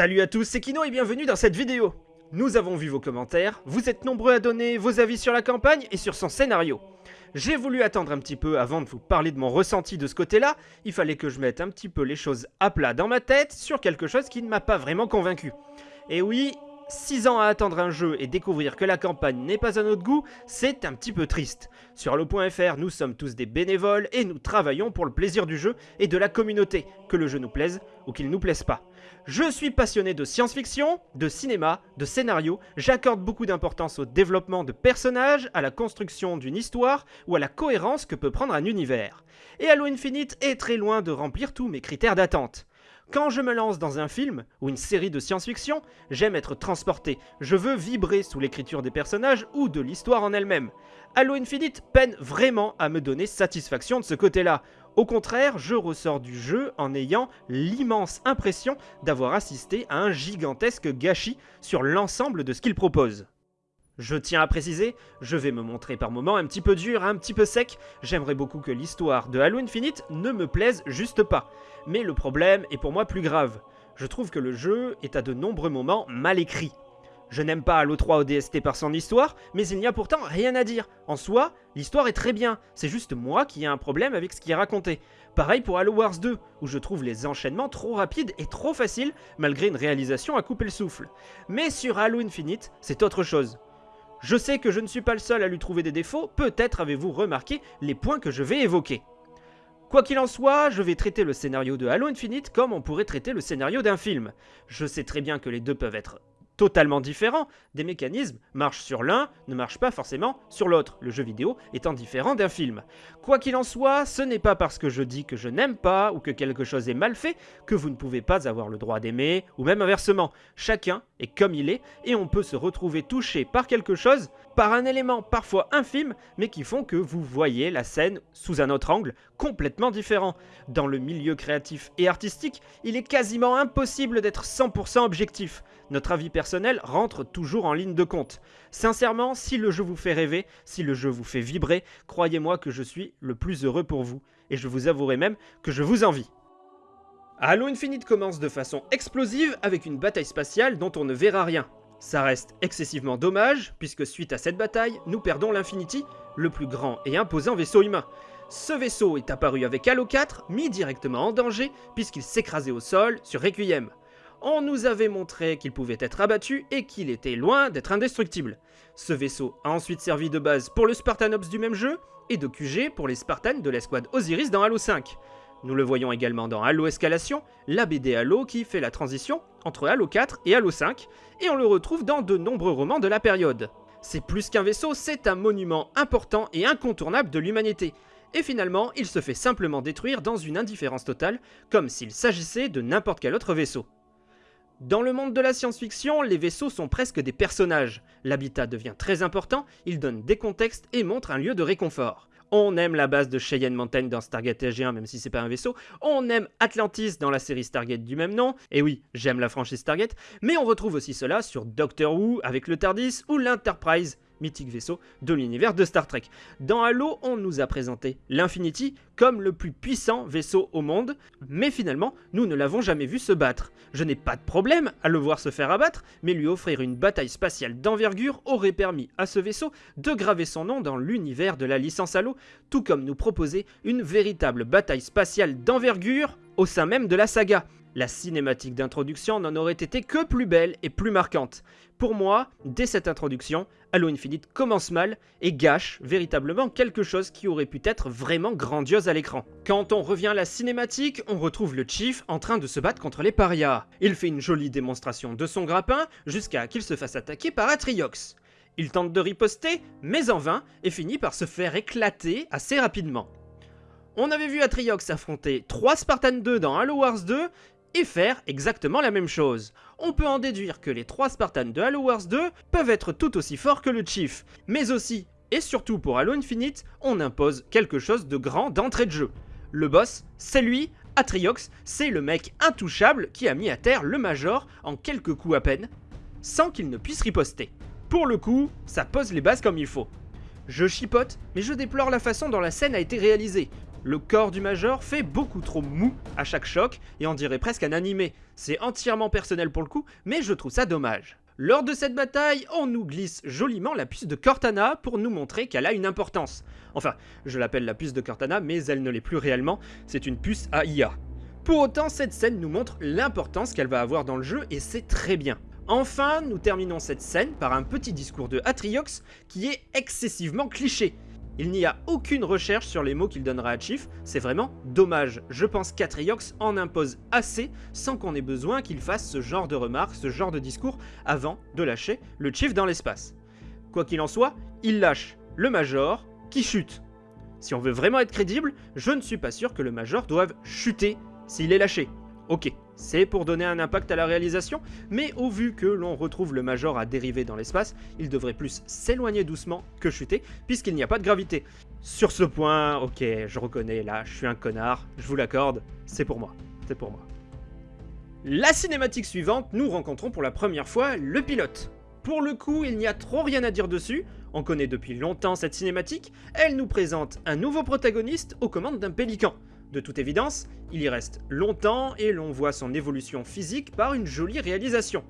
Salut à tous, c'est Kino et bienvenue dans cette vidéo Nous avons vu vos commentaires, vous êtes nombreux à donner vos avis sur la campagne et sur son scénario. J'ai voulu attendre un petit peu avant de vous parler de mon ressenti de ce côté-là, il fallait que je mette un petit peu les choses à plat dans ma tête sur quelque chose qui ne m'a pas vraiment convaincu. Et oui, 6 ans à attendre un jeu et découvrir que la campagne n'est pas à notre goût, c'est un petit peu triste. Sur le.fr, nous sommes tous des bénévoles et nous travaillons pour le plaisir du jeu et de la communauté, que le jeu nous plaise ou qu'il nous plaise pas. Je suis passionné de science-fiction, de cinéma, de scénario, j'accorde beaucoup d'importance au développement de personnages, à la construction d'une histoire ou à la cohérence que peut prendre un univers. Et Halo Infinite est très loin de remplir tous mes critères d'attente. Quand je me lance dans un film ou une série de science-fiction, j'aime être transporté, je veux vibrer sous l'écriture des personnages ou de l'histoire en elle-même. Halo Infinite peine vraiment à me donner satisfaction de ce côté-là. Au contraire, je ressors du jeu en ayant l'immense impression d'avoir assisté à un gigantesque gâchis sur l'ensemble de ce qu'il propose. Je tiens à préciser, je vais me montrer par moments un petit peu dur, un petit peu sec, j'aimerais beaucoup que l'histoire de Halo Infinite ne me plaise juste pas. Mais le problème est pour moi plus grave. Je trouve que le jeu est à de nombreux moments mal écrit. Je n'aime pas Halo 3 ODST par son histoire, mais il n'y a pourtant rien à dire. En soi, l'histoire est très bien, c'est juste moi qui ai un problème avec ce qui est raconté. Pareil pour Halo Wars 2, où je trouve les enchaînements trop rapides et trop faciles, malgré une réalisation à couper le souffle. Mais sur Halo Infinite, c'est autre chose. Je sais que je ne suis pas le seul à lui trouver des défauts, peut-être avez-vous remarqué les points que je vais évoquer. Quoi qu'il en soit, je vais traiter le scénario de Halo Infinite comme on pourrait traiter le scénario d'un film. Je sais très bien que les deux peuvent être totalement différents, des mécanismes marchent sur l'un, ne marchent pas forcément sur l'autre, le jeu vidéo étant différent d'un film. Quoi qu'il en soit, ce n'est pas parce que je dis que je n'aime pas ou que quelque chose est mal fait que vous ne pouvez pas avoir le droit d'aimer, ou même inversement. Chacun est comme il est, et on peut se retrouver touché par quelque chose, par un élément parfois infime, mais qui font que vous voyez la scène sous un autre angle, complètement différent. Dans le milieu créatif et artistique, il est quasiment impossible d'être 100% objectif. Notre avis personnel rentre toujours en ligne de compte. Sincèrement, si le jeu vous fait rêver, si le jeu vous fait vibrer, croyez-moi que je suis le plus heureux pour vous. Et je vous avouerai même que je vous envie. Halo Infinite commence de façon explosive avec une bataille spatiale dont on ne verra rien. Ça reste excessivement dommage, puisque suite à cette bataille, nous perdons l'Infinity, le plus grand et imposant vaisseau humain. Ce vaisseau est apparu avec Halo 4, mis directement en danger, puisqu'il s'écrasait au sol sur Requiem on nous avait montré qu'il pouvait être abattu et qu'il était loin d'être indestructible. Ce vaisseau a ensuite servi de base pour le Spartanops du même jeu, et de QG pour les Spartans de l'escouade Osiris dans Halo 5. Nous le voyons également dans Halo Escalation, la BD Halo qui fait la transition entre Halo 4 et Halo 5, et on le retrouve dans de nombreux romans de la période. C'est plus qu'un vaisseau, c'est un monument important et incontournable de l'humanité. Et finalement, il se fait simplement détruire dans une indifférence totale, comme s'il s'agissait de n'importe quel autre vaisseau. Dans le monde de la science-fiction, les vaisseaux sont presque des personnages. L'habitat devient très important, il donne des contextes et montre un lieu de réconfort. On aime la base de Cheyenne Mountain dans Stargate SG1, même si c'est pas un vaisseau. On aime Atlantis dans la série Stargate du même nom. Et oui, j'aime la franchise Stargate. Mais on retrouve aussi cela sur Doctor Who avec le TARDIS ou l'Enterprise mythique vaisseau de l'univers de Star Trek. Dans Halo, on nous a présenté l'Infinity comme le plus puissant vaisseau au monde, mais finalement, nous ne l'avons jamais vu se battre. Je n'ai pas de problème à le voir se faire abattre, mais lui offrir une bataille spatiale d'envergure aurait permis à ce vaisseau de graver son nom dans l'univers de la licence Halo, tout comme nous proposer une véritable bataille spatiale d'envergure au sein même de la saga. La cinématique d'introduction n'en aurait été que plus belle et plus marquante. Pour moi, dès cette introduction, Halo Infinite commence mal et gâche véritablement quelque chose qui aurait pu être vraiment grandiose à l'écran. Quand on revient à la cinématique, on retrouve le Chief en train de se battre contre les parias. Il fait une jolie démonstration de son grappin jusqu'à qu'il se fasse attaquer par Atriox. Il tente de riposter, mais en vain, et finit par se faire éclater assez rapidement. On avait vu Atriox affronter 3 Spartans 2 dans Halo Wars 2, et faire exactement la même chose. On peut en déduire que les 3 Spartans de Halo Wars 2 peuvent être tout aussi forts que le Chief, mais aussi, et surtout pour Halo Infinite, on impose quelque chose de grand d'entrée de jeu. Le boss, c'est lui, Atriox, c'est le mec intouchable qui a mis à terre le Major en quelques coups à peine, sans qu'il ne puisse riposter. Pour le coup, ça pose les bases comme il faut. Je chipote, mais je déplore la façon dont la scène a été réalisée. Le corps du Major fait beaucoup trop mou à chaque choc et on dirait presque un animé. C'est entièrement personnel pour le coup, mais je trouve ça dommage. Lors de cette bataille, on nous glisse joliment la puce de Cortana pour nous montrer qu'elle a une importance. Enfin, je l'appelle la puce de Cortana, mais elle ne l'est plus réellement, c'est une puce AIA. Pour autant, cette scène nous montre l'importance qu'elle va avoir dans le jeu et c'est très bien. Enfin, nous terminons cette scène par un petit discours de Atriox qui est excessivement cliché. Il n'y a aucune recherche sur les mots qu'il donnera à Chief, c'est vraiment dommage. Je pense qu'Atriox en impose assez sans qu'on ait besoin qu'il fasse ce genre de remarques, ce genre de discours avant de lâcher le Chief dans l'espace. Quoi qu'il en soit, il lâche le Major qui chute. Si on veut vraiment être crédible, je ne suis pas sûr que le Major doive chuter s'il est lâché. Ok, c'est pour donner un impact à la réalisation, mais au vu que l'on retrouve le Major à dériver dans l'espace, il devrait plus s'éloigner doucement que chuter, puisqu'il n'y a pas de gravité. Sur ce point, ok, je reconnais, là, je suis un connard, je vous l'accorde, c'est pour moi, c'est pour moi. La cinématique suivante, nous rencontrons pour la première fois le pilote. Pour le coup, il n'y a trop rien à dire dessus, on connaît depuis longtemps cette cinématique, elle nous présente un nouveau protagoniste aux commandes d'un pélican. De toute évidence, il y reste longtemps et l'on voit son évolution physique par une jolie réalisation.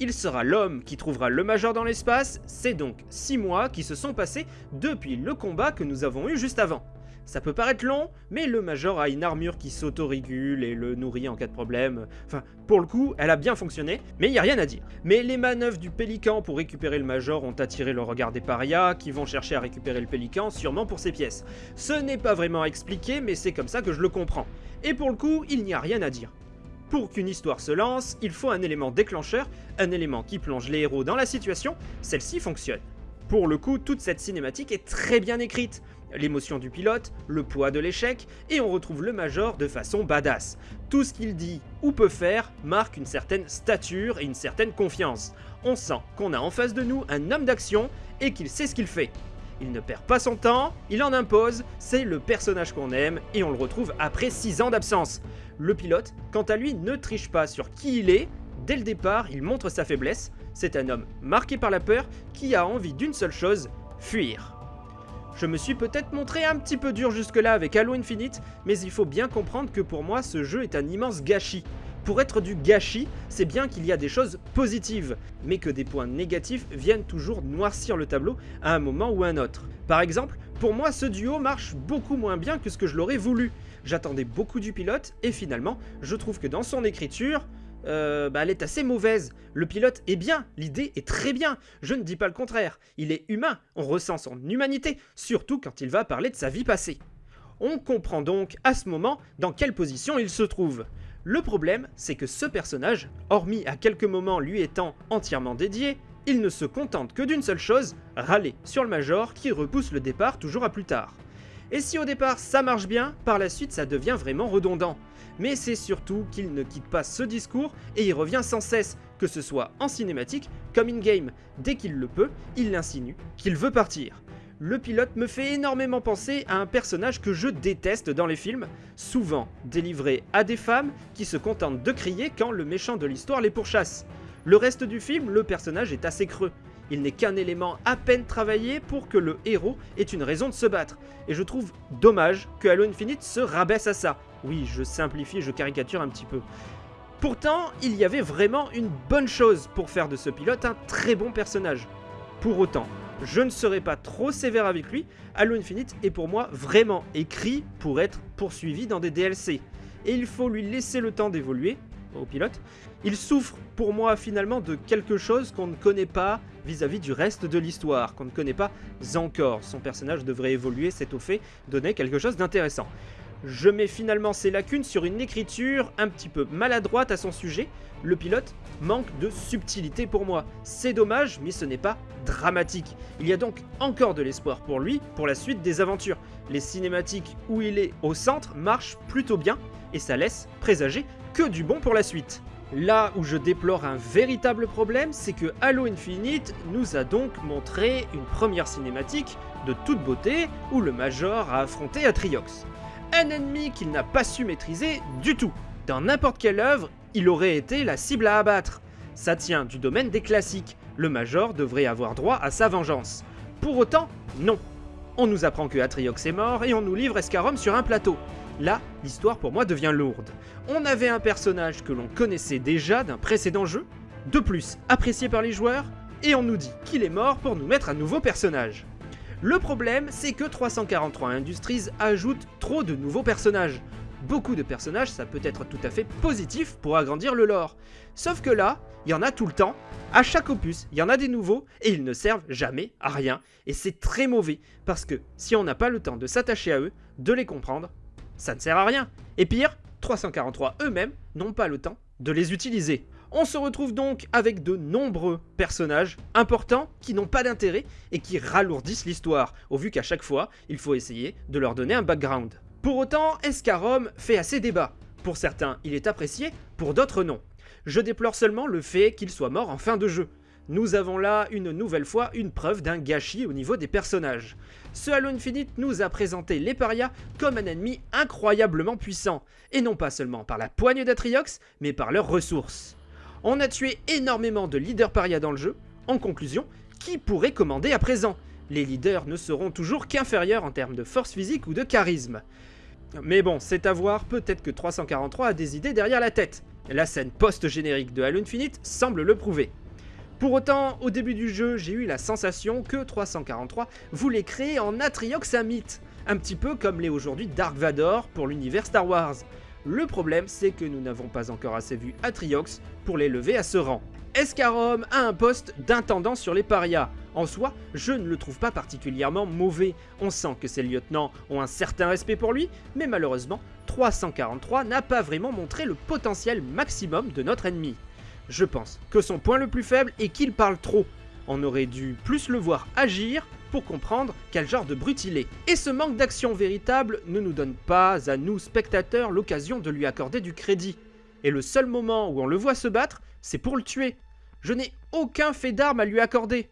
Il sera l'homme qui trouvera le Major dans l'espace, c'est donc 6 mois qui se sont passés depuis le combat que nous avons eu juste avant. Ça peut paraître long, mais le Major a une armure qui s'autorégule et le nourrit en cas de problème. Enfin, pour le coup, elle a bien fonctionné, mais il n'y a rien à dire. Mais les manœuvres du Pélican pour récupérer le Major ont attiré le regard des parias, qui vont chercher à récupérer le Pélican, sûrement pour ses pièces. Ce n'est pas vraiment expliqué, mais c'est comme ça que je le comprends. Et pour le coup, il n'y a rien à dire. Pour qu'une histoire se lance, il faut un élément déclencheur, un élément qui plonge les héros dans la situation, celle-ci fonctionne. Pour le coup, toute cette cinématique est très bien écrite l'émotion du pilote, le poids de l'échec, et on retrouve le Major de façon badass. Tout ce qu'il dit ou peut faire marque une certaine stature et une certaine confiance. On sent qu'on a en face de nous un homme d'action et qu'il sait ce qu'il fait. Il ne perd pas son temps, il en impose, c'est le personnage qu'on aime et on le retrouve après 6 ans d'absence. Le pilote, quant à lui, ne triche pas sur qui il est, dès le départ il montre sa faiblesse, c'est un homme marqué par la peur qui a envie d'une seule chose, fuir. Je me suis peut-être montré un petit peu dur jusque-là avec Halo Infinite, mais il faut bien comprendre que pour moi ce jeu est un immense gâchis. Pour être du gâchis, c'est bien qu'il y a des choses positives, mais que des points négatifs viennent toujours noircir le tableau à un moment ou à un autre. Par exemple, pour moi ce duo marche beaucoup moins bien que ce que je l'aurais voulu. J'attendais beaucoup du pilote, et finalement, je trouve que dans son écriture, euh, bah, elle est assez mauvaise. Le pilote est bien, l'idée est très bien, je ne dis pas le contraire. Il est humain, on ressent son humanité, surtout quand il va parler de sa vie passée. On comprend donc à ce moment dans quelle position il se trouve. Le problème, c'est que ce personnage, hormis à quelques moments lui étant entièrement dédié, il ne se contente que d'une seule chose, râler sur le Major qui repousse le départ toujours à plus tard. Et si au départ ça marche bien, par la suite ça devient vraiment redondant mais c'est surtout qu'il ne quitte pas ce discours et il revient sans cesse, que ce soit en cinématique comme in-game. Dès qu'il le peut, il l'insinue qu'il veut partir. Le pilote me fait énormément penser à un personnage que je déteste dans les films, souvent délivré à des femmes qui se contentent de crier quand le méchant de l'histoire les pourchasse. Le reste du film, le personnage est assez creux. Il n'est qu'un élément à peine travaillé pour que le héros ait une raison de se battre. Et je trouve dommage que Halo Infinite se rabaisse à ça. Oui, je simplifie, je caricature un petit peu. Pourtant, il y avait vraiment une bonne chose pour faire de ce pilote un très bon personnage. Pour autant, je ne serai pas trop sévère avec lui, Halo Infinite est pour moi vraiment écrit pour être poursuivi dans des DLC. Et il faut lui laisser le temps d'évoluer, au pilote. Il souffre pour moi finalement de quelque chose qu'on ne connaît pas vis-à-vis du reste de l'histoire, qu'on ne connaît pas encore. Son personnage devrait évoluer, c'est au fait donner quelque chose d'intéressant. Je mets finalement ses lacunes sur une écriture un petit peu maladroite à son sujet. Le pilote manque de subtilité pour moi. C'est dommage, mais ce n'est pas dramatique. Il y a donc encore de l'espoir pour lui pour la suite des aventures. Les cinématiques où il est au centre marchent plutôt bien et ça laisse présager que du bon pour la suite. Là où je déplore un véritable problème, c'est que Halo Infinite nous a donc montré une première cinématique de toute beauté où le Major a affronté Atriox. Un ennemi qu'il n'a pas su maîtriser du tout. Dans n'importe quelle œuvre, il aurait été la cible à abattre. Ça tient du domaine des classiques, le Major devrait avoir droit à sa vengeance. Pour autant, non. On nous apprend que Atriox est mort et on nous livre Escarom sur un plateau. Là, l'histoire pour moi devient lourde. On avait un personnage que l'on connaissait déjà d'un précédent jeu, de plus apprécié par les joueurs, et on nous dit qu'il est mort pour nous mettre un nouveau personnage. Le problème, c'est que 343 Industries ajoute trop de nouveaux personnages. Beaucoup de personnages, ça peut être tout à fait positif pour agrandir le lore. Sauf que là, il y en a tout le temps, à chaque opus, il y en a des nouveaux, et ils ne servent jamais à rien. Et c'est très mauvais, parce que si on n'a pas le temps de s'attacher à eux, de les comprendre, ça ne sert à rien. Et pire, 343 eux-mêmes n'ont pas le temps de les utiliser. On se retrouve donc avec de nombreux personnages importants qui n'ont pas d'intérêt et qui ralourdissent l'histoire, au vu qu'à chaque fois, il faut essayer de leur donner un background. Pour autant, Escarom fait assez débat. Pour certains, il est apprécié, pour d'autres non. Je déplore seulement le fait qu'il soit mort en fin de jeu. Nous avons là une nouvelle fois une preuve d'un gâchis au niveau des personnages. Ce Halo Infinite nous a présenté les parias comme un ennemi incroyablement puissant, et non pas seulement par la poigne d'Atriox, mais par leurs ressources. On a tué énormément de leaders paria dans le jeu. En conclusion, qui pourrait commander à présent? Les leaders ne seront toujours qu'inférieurs en termes de force physique ou de charisme. Mais bon, c'est à voir, peut-être que 343 a des idées derrière la tête. La scène post-générique de Halo Infinite semble le prouver. Pour autant, au début du jeu, j'ai eu la sensation que 343 voulait créer en Atriox un mythe, un petit peu comme l'est aujourd'hui Dark Vador pour l'univers Star Wars. Le problème, c'est que nous n'avons pas encore assez vu Atriox pour l'élever à ce rang. Escarom a un poste d'intendant sur les parias. En soi, je ne le trouve pas particulièrement mauvais. On sent que ses lieutenants ont un certain respect pour lui, mais malheureusement, 343 n'a pas vraiment montré le potentiel maximum de notre ennemi. Je pense que son point le plus faible est qu'il parle trop. On aurait dû plus le voir agir pour comprendre quel genre de brut il est. Et ce manque d'action véritable ne nous donne pas, à nous spectateurs, l'occasion de lui accorder du crédit. Et le seul moment où on le voit se battre, c'est pour le tuer. Je n'ai aucun fait d'armes à lui accorder.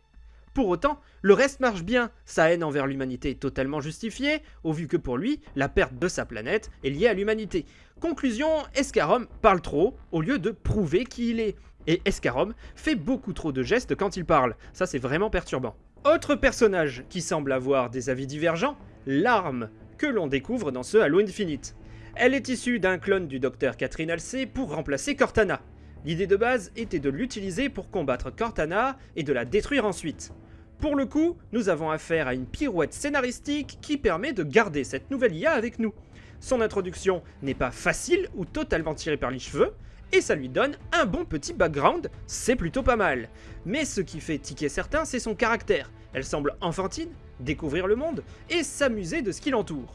Pour autant, le reste marche bien, sa haine envers l'humanité est totalement justifiée, au vu que pour lui, la perte de sa planète est liée à l'humanité. Conclusion, Escarom parle trop, au lieu de prouver qui il est. Et Escarom fait beaucoup trop de gestes quand il parle, ça c'est vraiment perturbant. Autre personnage qui semble avoir des avis divergents, l'arme que l'on découvre dans ce Halo Infinite. Elle est issue d'un clone du docteur Catherine Halsey pour remplacer Cortana. L'idée de base était de l'utiliser pour combattre Cortana et de la détruire ensuite. Pour le coup, nous avons affaire à une pirouette scénaristique qui permet de garder cette nouvelle IA avec nous. Son introduction n'est pas facile ou totalement tirée par les cheveux, et ça lui donne un bon petit background, c'est plutôt pas mal. Mais ce qui fait tiquer certains, c'est son caractère. Elle semble enfantine, découvrir le monde, et s'amuser de ce qui l'entoure.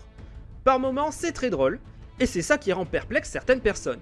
Par moments, c'est très drôle, et c'est ça qui rend perplexe certaines personnes.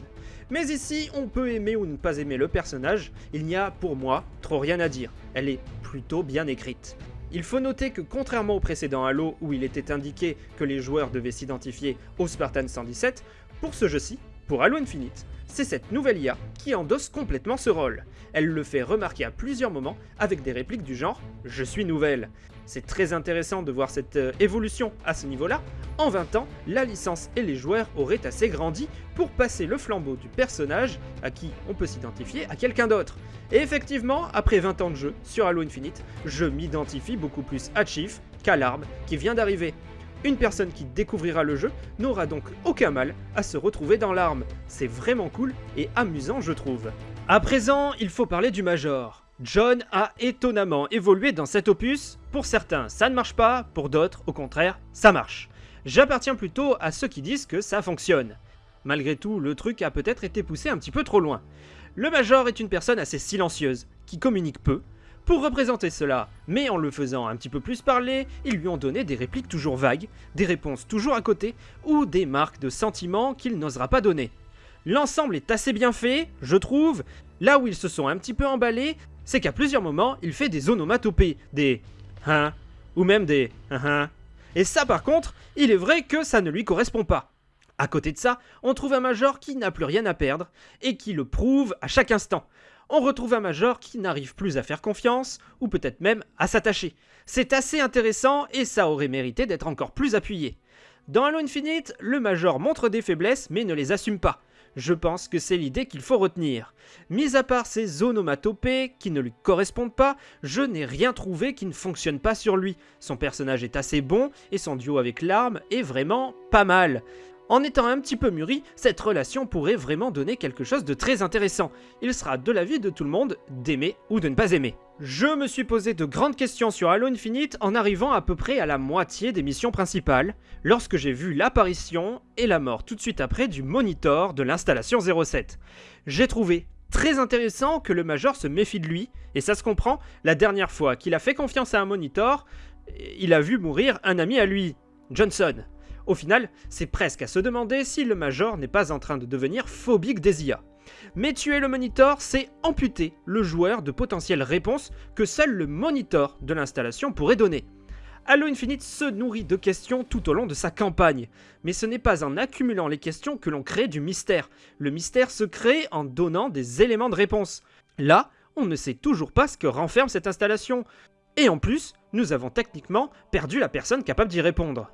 Mais ici, on peut aimer ou ne pas aimer le personnage, il n'y a pour moi trop rien à dire, elle est plutôt bien écrite. Il faut noter que contrairement au précédent Halo où il était indiqué que les joueurs devaient s'identifier au Spartan 117, pour ce jeu-ci, pour Halo Infinite, c'est cette nouvelle IA qui endosse complètement ce rôle. Elle le fait remarquer à plusieurs moments avec des répliques du genre « Je suis nouvelle ». C'est très intéressant de voir cette euh, évolution à ce niveau-là. En 20 ans, la licence et les joueurs auraient assez grandi pour passer le flambeau du personnage à qui on peut s'identifier à quelqu'un d'autre. Et effectivement, après 20 ans de jeu sur Halo Infinite, je m'identifie beaucoup plus à Chief qu'à l'arme qui vient d'arriver. Une personne qui découvrira le jeu n'aura donc aucun mal à se retrouver dans l'arme. C'est vraiment cool et amusant je trouve. À présent, il faut parler du Major. John a étonnamment évolué dans cet opus. Pour certains, ça ne marche pas, pour d'autres, au contraire, ça marche. J'appartiens plutôt à ceux qui disent que ça fonctionne. Malgré tout, le truc a peut-être été poussé un petit peu trop loin. Le Major est une personne assez silencieuse, qui communique peu, pour représenter cela, mais en le faisant un petit peu plus parler, ils lui ont donné des répliques toujours vagues, des réponses toujours à côté, ou des marques de sentiments qu'il n'osera pas donner. L'ensemble est assez bien fait, je trouve. Là où ils se sont un petit peu emballés, c'est qu'à plusieurs moments, il fait des onomatopées, des hein, ou même des hein, hein. Et ça par contre, il est vrai que ça ne lui correspond pas. À côté de ça, on trouve un major qui n'a plus rien à perdre, et qui le prouve à chaque instant on retrouve un major qui n'arrive plus à faire confiance, ou peut-être même à s'attacher. C'est assez intéressant et ça aurait mérité d'être encore plus appuyé. Dans Halo Infinite, le major montre des faiblesses mais ne les assume pas. Je pense que c'est l'idée qu'il faut retenir. Mis à part ces onomatopées qui ne lui correspondent pas, je n'ai rien trouvé qui ne fonctionne pas sur lui. Son personnage est assez bon et son duo avec l'arme est vraiment pas mal. En étant un petit peu mûri, cette relation pourrait vraiment donner quelque chose de très intéressant. Il sera de l'avis de tout le monde d'aimer ou de ne pas aimer. Je me suis posé de grandes questions sur Halo Infinite en arrivant à peu près à la moitié des missions principales, lorsque j'ai vu l'apparition et la mort tout de suite après du monitor de l'installation 07. J'ai trouvé très intéressant que le Major se méfie de lui, et ça se comprend, la dernière fois qu'il a fait confiance à un monitor, il a vu mourir un ami à lui, Johnson. Au final, c'est presque à se demander si le Major n'est pas en train de devenir phobique des IA. Mais tuer le monitor, c'est amputer le joueur de potentielles réponses que seul le monitor de l'installation pourrait donner. Halo Infinite se nourrit de questions tout au long de sa campagne, mais ce n'est pas en accumulant les questions que l'on crée du mystère. Le mystère se crée en donnant des éléments de réponse. Là, on ne sait toujours pas ce que renferme cette installation. Et en plus, nous avons techniquement perdu la personne capable d'y répondre.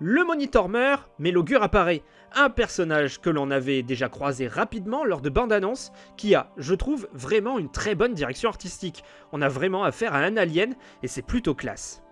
Le monitor meurt, mais l'augure apparaît, un personnage que l'on avait déjà croisé rapidement lors de bande-annonce, qui a, je trouve, vraiment une très bonne direction artistique. On a vraiment affaire à un alien, et c'est plutôt classe.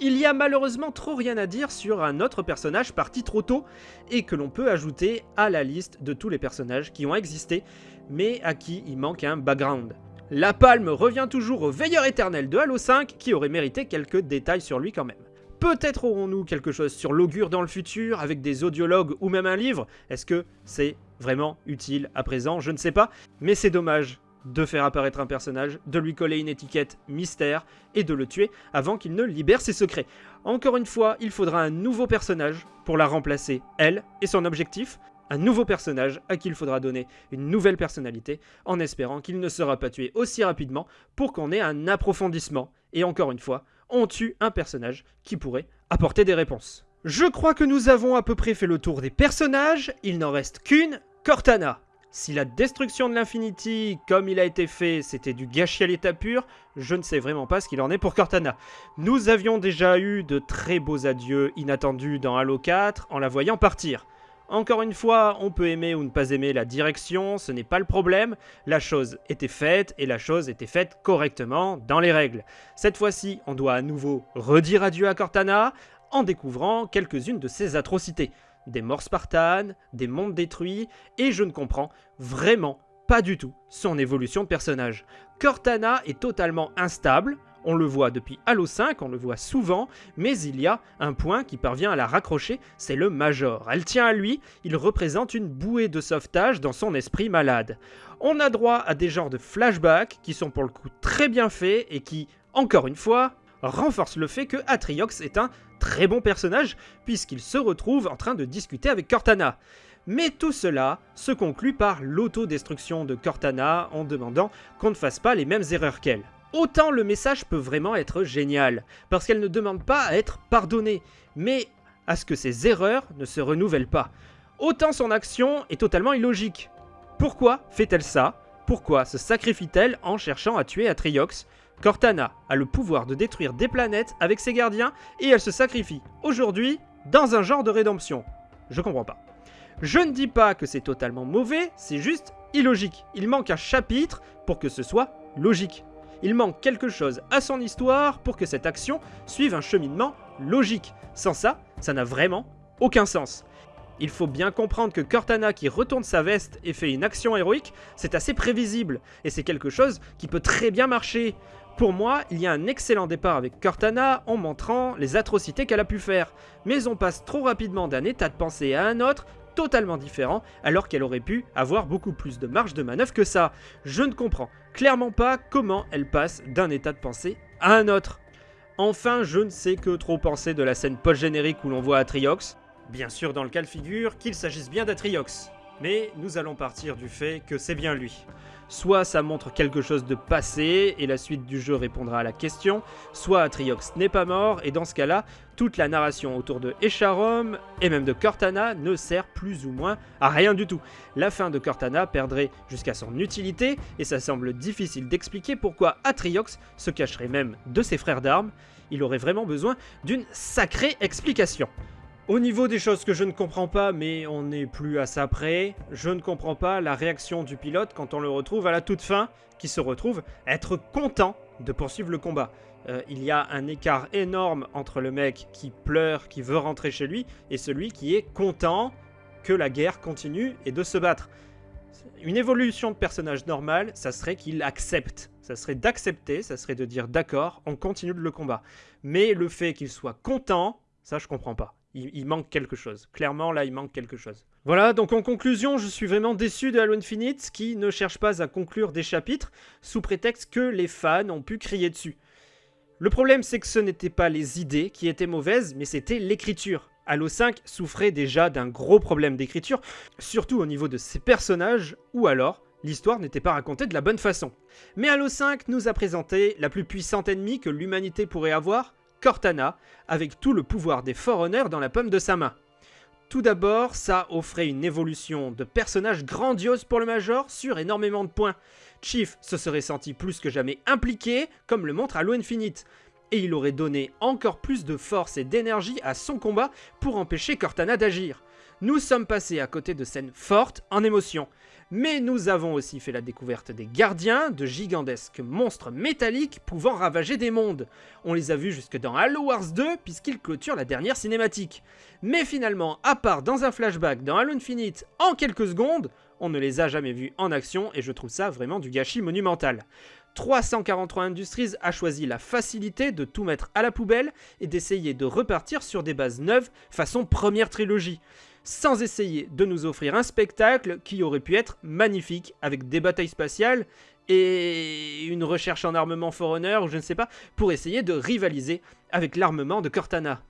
Il y a malheureusement trop rien à dire sur un autre personnage parti trop tôt, et que l'on peut ajouter à la liste de tous les personnages qui ont existé, mais à qui il manque un background. La palme revient toujours au veilleur éternel de Halo 5, qui aurait mérité quelques détails sur lui quand même. Peut-être aurons-nous quelque chose sur l'augure dans le futur, avec des audiologues ou même un livre. Est-ce que c'est vraiment utile à présent? Je ne sais pas. Mais c'est dommage de faire apparaître un personnage, de lui coller une étiquette mystère et de le tuer avant qu'il ne libère ses secrets. Encore une fois, il faudra un nouveau personnage pour la remplacer, elle et son objectif. Un nouveau personnage à qui il faudra donner une nouvelle personnalité en espérant qu'il ne sera pas tué aussi rapidement pour qu'on ait un approfondissement. Et encore une fois, on tue un personnage qui pourrait apporter des réponses. Je crois que nous avons à peu près fait le tour des personnages, il n'en reste qu'une, Cortana. Si la destruction de l'Infinity, comme il a été fait, c'était du gâchis à l'état pur, je ne sais vraiment pas ce qu'il en est pour Cortana. Nous avions déjà eu de très beaux adieux inattendus dans Halo 4 en la voyant partir. Encore une fois, on peut aimer ou ne pas aimer la direction, ce n'est pas le problème. La chose était faite et la chose était faite correctement dans les règles. Cette fois-ci, on doit à nouveau redire adieu à Cortana en découvrant quelques-unes de ses atrocités. Des morts spartanes, des mondes détruits, et je ne comprends vraiment pas du tout son évolution de personnage. Cortana est totalement instable, on le voit depuis Halo 5, on le voit souvent, mais il y a un point qui parvient à la raccrocher, c'est le Major. Elle tient à lui, il représente une bouée de sauvetage dans son esprit malade. On a droit à des genres de flashbacks qui sont pour le coup très bien faits et qui, encore une fois, renforcent le fait que Atriox est un très bon personnage puisqu'il se retrouve en train de discuter avec Cortana. Mais tout cela se conclut par l'autodestruction de Cortana en demandant qu'on ne fasse pas les mêmes erreurs qu'elle. Autant le message peut vraiment être génial, parce qu'elle ne demande pas à être pardonnée, mais à ce que ses erreurs ne se renouvellent pas. Autant son action est totalement illogique. Pourquoi fait-elle ça? Pourquoi se sacrifie-t-elle en cherchant à tuer Atriox? Cortana a le pouvoir de détruire des planètes avec ses gardiens et elle se sacrifie aujourd'hui dans un genre de rédemption. Je comprends pas. Je ne dis pas que c'est totalement mauvais, c'est juste illogique. Il manque un chapitre pour que ce soit logique. Il manque quelque chose à son histoire pour que cette action suive un cheminement logique. Sans ça, ça n'a vraiment aucun sens. Il faut bien comprendre que Cortana qui retourne sa veste et fait une action héroïque, c'est assez prévisible, et c'est quelque chose qui peut très bien marcher. Pour moi, il y a un excellent départ avec Cortana en montrant les atrocités qu'elle a pu faire, mais on passe trop rapidement d'un état de pensée à un autre totalement différent, alors qu'elle aurait pu avoir beaucoup plus de marge de manœuvre que ça. Je ne comprends clairement pas comment elle passe d'un état de pensée à un autre. Enfin, je ne sais que trop penser de la scène post-générique où l'on voit Atriox. Bien sûr dans le cas de figure qu'il s'agisse bien d'Atriox. Mais nous allons partir du fait que c'est bien lui. Soit ça montre quelque chose de passé et la suite du jeu répondra à la question, soit Atriox n'est pas mort et dans ce cas-là, toute la narration autour de Echarom et même de Cortana ne sert plus ou moins à rien du tout. La fin de Cortana perdrait jusqu'à son utilité et ça semble difficile d'expliquer pourquoi Atriox se cacherait même de ses frères d'armes. Il aurait vraiment besoin d'une sacrée explication. Au niveau des choses que je ne comprends pas, mais on n'est plus à ça près, je ne comprends pas la réaction du pilote quand on le retrouve à la toute fin, qui se retrouve être content de poursuivre le combat. Euh, il y a un écart énorme entre le mec qui pleure, qui veut rentrer chez lui, et celui qui est content que la guerre continue et de se battre. Une évolution de personnage normal, ça serait qu'il accepte. Ça serait d'accepter, ça serait de dire d'accord, on continue le combat. Mais le fait qu'il soit content, ça je comprends pas. Il, manque quelque chose. Clairement, là, il manque quelque chose. Voilà, donc en conclusion, je suis vraiment déçu de Halo Infinite, qui ne cherche pas à conclure des chapitres, sous prétexte que les fans ont pu crier dessus. Le problème, c'est que ce n'étaient pas les idées qui étaient mauvaises, mais c'était l'écriture. Halo 5 souffrait déjà d'un gros problème d'écriture, surtout au niveau de ses personnages, ou alors l'histoire n'était pas racontée de la bonne façon. Mais Halo 5 nous a présenté la plus puissante ennemie que l'humanité pourrait avoir, Cortana, avec tout le pouvoir des Forerunners dans la pomme de sa main. Tout d'abord, ça offrait une évolution de personnage grandiose pour le Major sur énormément de points. Chief se serait senti plus que jamais impliqué, comme le montre Halo Infinite, et il aurait donné encore plus de force et d'énergie à son combat pour empêcher Cortana d'agir. Nous sommes passés à côté de scènes fortes en émotion, mais nous avons aussi fait la découverte des gardiens, de gigantesques monstres métalliques pouvant ravager des mondes. On les a vus jusque dans Halo Wars 2 puisqu'ils clôturent la dernière cinématique. Mais finalement, à part dans un flashback dans Halo Infinite en quelques secondes, on ne les a jamais vus en action et je trouve ça vraiment du gâchis monumental. 343 Industries a choisi la facilité de tout mettre à la poubelle et d'essayer de repartir sur des bases neuves façon première trilogie sans essayer de nous offrir un spectacle qui aurait pu être magnifique, avec des batailles spatiales et une recherche en armement Forerunner, ou je ne sais pas, pour essayer de rivaliser avec l'armement de Cortana.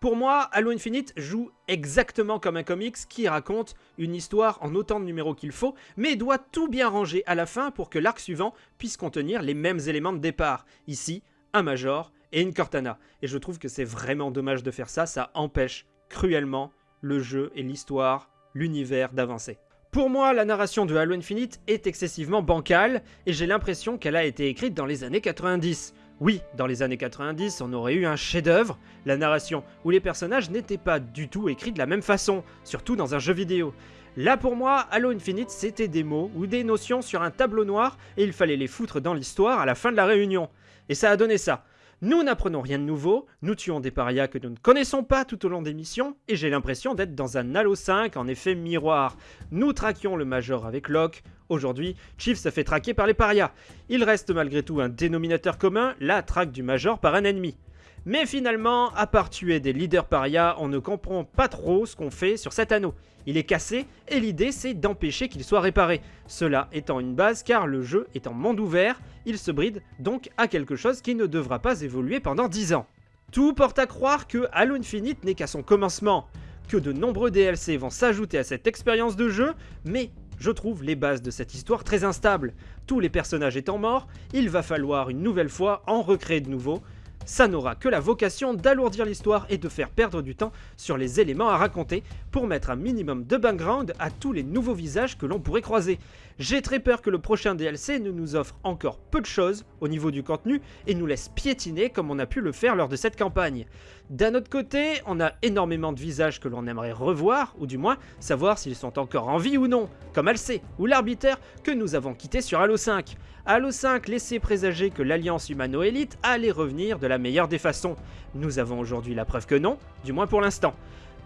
Pour moi, Halo Infinite joue exactement comme un comics qui raconte une histoire en autant de numéros qu'il faut, mais doit tout bien ranger à la fin pour que l'arc suivant puisse contenir les mêmes éléments de départ. Ici, un Major et une Cortana. Et je trouve que c'est vraiment dommage de faire ça, ça empêche cruellement le jeu et l'histoire, l'univers d'avancer. Pour moi, la narration de Halo Infinite est excessivement bancale, et j'ai l'impression qu'elle a été écrite dans les années 90. Oui, dans les années 90, on aurait eu un chef-d'œuvre, la narration, où les personnages n'étaient pas du tout écrits de la même façon, surtout dans un jeu vidéo. Là pour moi, Halo Infinite c'était des mots ou des notions sur un tableau noir et il fallait les foutre dans l'histoire à la fin de la réunion. Et ça a donné ça. Nous n'apprenons rien de nouveau, nous tuons des parias que nous ne connaissons pas tout au long des missions, et j'ai l'impression d'être dans un Halo 5 en effet miroir. Nous traquions le Major avec Locke, aujourd'hui Chief se fait traquer par les parias. Il reste malgré tout un dénominateur commun, la traque du Major par un ennemi. Mais finalement, à part tuer des leaders parias, on ne comprend pas trop ce qu'on fait sur cet anneau. Il est cassé et l'idée c'est d'empêcher qu'il soit réparé. Cela étant une base car le jeu est en monde ouvert, il se bride donc à quelque chose qui ne devra pas évoluer pendant 10 ans. Tout porte à croire que Halo Infinite n'est qu'à son commencement, que de nombreux DLC vont s'ajouter à cette expérience de jeu, mais je trouve les bases de cette histoire très instables. Tous les personnages étant morts, il va falloir une nouvelle fois en recréer de nouveaux, ça n'aura que la vocation d'alourdir l'histoire et de faire perdre du temps sur les éléments à raconter pour mettre un minimum de background à tous les nouveaux visages que l'on pourrait croiser. J'ai très peur que le prochain DLC ne nous offre encore peu de choses au niveau du contenu et nous laisse piétiner comme on a pu le faire lors de cette campagne. D'un autre côté, on a énormément de visages que l'on aimerait revoir, ou du moins savoir s'ils sont encore en vie ou non, comme Alcé ou l'arbitre que nous avons quitté sur Halo 5. Halo 5 laissait présager que l'alliance humano-élite allait revenir de la meilleure des façons. Nous avons aujourd'hui la preuve que non, du moins pour l'instant.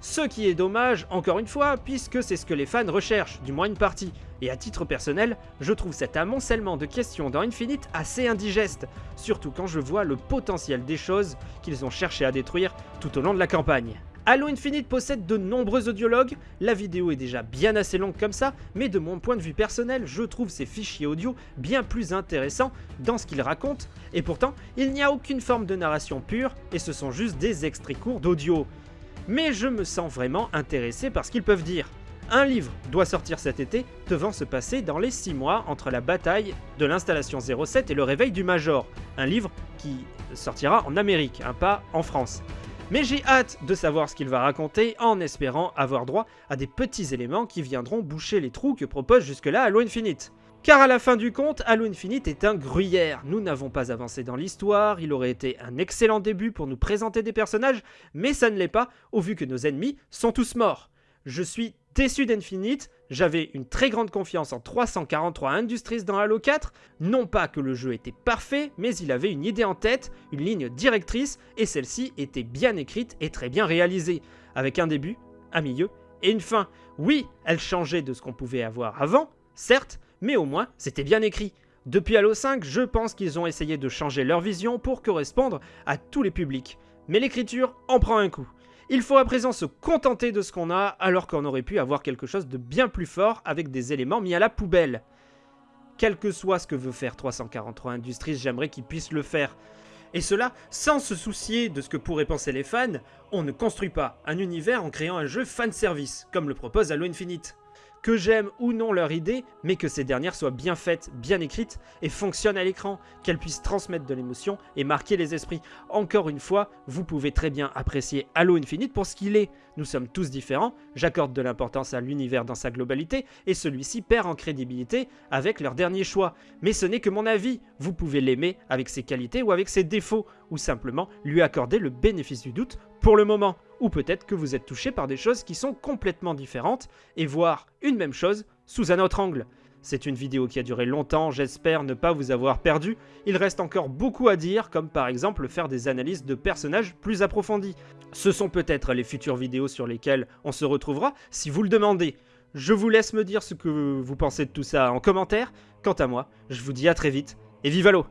Ce qui est dommage, encore une fois, puisque c'est ce que les fans recherchent, du moins une partie. Et à titre personnel, je trouve cet amoncellement de questions dans Infinite assez indigeste, surtout quand je vois le potentiel des choses qu'ils ont cherché à détruire tout au long de la campagne. Halo Infinite possède de nombreux audiologues, la vidéo est déjà bien assez longue comme ça, mais de mon point de vue personnel, je trouve ces fichiers audio bien plus intéressants dans ce qu'ils racontent, et pourtant, il n'y a aucune forme de narration pure, et ce sont juste des extraits courts d'audio. Mais je me sens vraiment intéressé par ce qu'ils peuvent dire. Un livre doit sortir cet été, devant se passer dans les 6 mois entre la bataille de l'installation 07 et le réveil du Major. Un livre qui sortira en Amérique, un pas en France. Mais j'ai hâte de savoir ce qu'il va raconter en espérant avoir droit à des petits éléments qui viendront boucher les trous que propose jusque-là Halo Infinite. Car à la fin du compte, Halo Infinite est un gruyère. Nous n'avons pas avancé dans l'histoire, il aurait été un excellent début pour nous présenter des personnages, mais ça ne l'est pas, au vu que nos ennemis sont tous morts. Je suis déçu d'Infinite, j'avais une très grande confiance en 343 Industries dans Halo 4, non pas que le jeu était parfait, mais il avait une idée en tête, une ligne directrice, et celle-ci était bien écrite et très bien réalisée, avec un début, un milieu et une fin. Oui, elle changeait de ce qu'on pouvait avoir avant, certes, mais au moins c'était bien écrit. Depuis Halo 5, je pense qu'ils ont essayé de changer leur vision pour correspondre à tous les publics. Mais l'écriture en prend un coup. Il faut à présent se contenter de ce qu'on a alors qu'on aurait pu avoir quelque chose de bien plus fort avec des éléments mis à la poubelle. Quel que soit ce que veut faire 343 Industries, j'aimerais qu'ils puissent le faire. Et cela sans se soucier de ce que pourraient penser les fans, on ne construit pas un univers en créant un jeu fanservice, comme le propose Halo Infinite que j'aime ou non leur idée, mais que ces dernières soient bien faites, bien écrites et fonctionnent à l'écran, qu'elles puissent transmettre de l'émotion et marquer les esprits. Encore une fois, vous pouvez très bien apprécier Halo Infinite pour ce qu'il est. Nous sommes tous différents, j'accorde de l'importance à l'univers dans sa globalité, et celui-ci perd en crédibilité avec leur dernier choix. Mais ce n'est que mon avis, vous pouvez l'aimer avec ses qualités ou avec ses défauts, ou simplement lui accorder le bénéfice du doute pour le moment. Ou peut-être que vous êtes touché par des choses qui sont complètement différentes et voir une même chose sous un autre angle. C'est une vidéo qui a duré longtemps, j'espère ne pas vous avoir perdu. Il reste encore beaucoup à dire, comme par exemple faire des analyses de personnages plus approfondies. Ce sont peut-être les futures vidéos sur lesquelles on se retrouvera si vous le demandez. Je vous laisse me dire ce que vous pensez de tout ça en commentaire. Quant à moi, je vous dis à très vite et vive l'eau